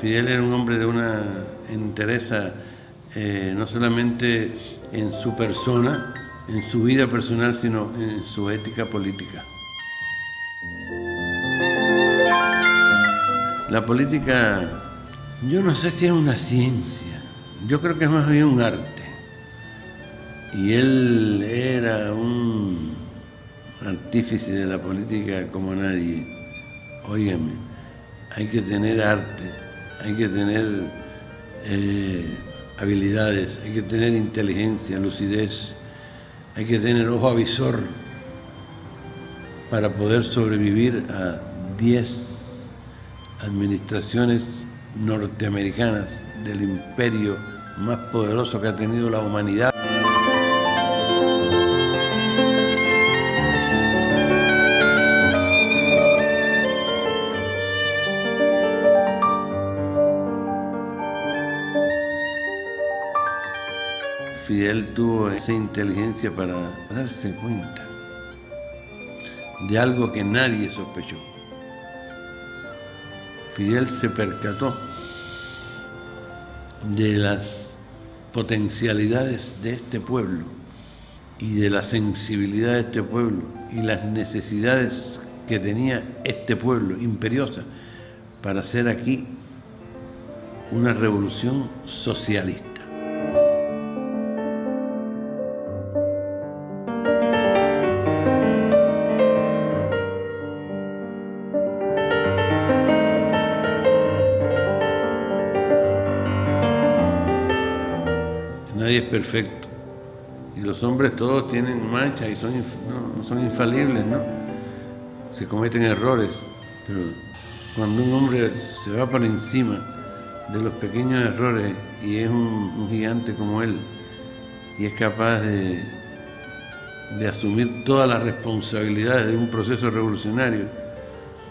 Fidel era un hombre de una entereza eh, no solamente en su persona, en su vida personal, sino en su ética política. La política, yo no sé si es una ciencia, yo creo que es más bien un arte. Y él era un artífice de la política como nadie. Óigame, hay que tener arte, hay que tener eh, habilidades, hay que tener inteligencia, lucidez, hay que tener ojo avisor para poder sobrevivir a 10 administraciones norteamericanas del imperio más poderoso que ha tenido la humanidad. Fidel tuvo esa inteligencia para darse cuenta de algo que nadie sospechó. Fidel se percató de las potencialidades de este pueblo y de la sensibilidad de este pueblo y las necesidades que tenía este pueblo imperiosa para hacer aquí una revolución socialista. Nadie es perfecto. Y los hombres todos tienen manchas y son, no, son infalibles, ¿no? Se cometen errores, pero cuando un hombre se va por encima de los pequeños errores y es un, gigante como él y es capaz de, de asumir todas las responsabilidades de un proceso revolucionario,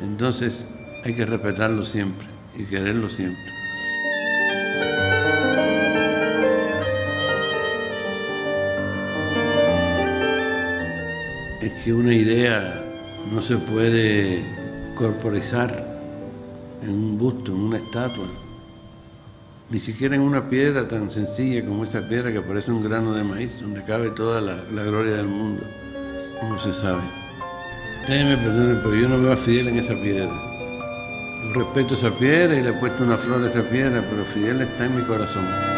entonces hay que respetarlo siempre y quererlo siempre. Es que una idea no se puede corporizar en un busto, en una estatua, ni siquiera en una piedra tan sencilla como esa piedra que parece un grano de maíz, donde cabe toda la, gloria del mundo. No se sabe. Déjeme perdonen, pero yo no veo a Fidel en esa piedra. Respeto esa piedra y le he puesto una flor a esa piedra, pero Fidel está en mi corazón.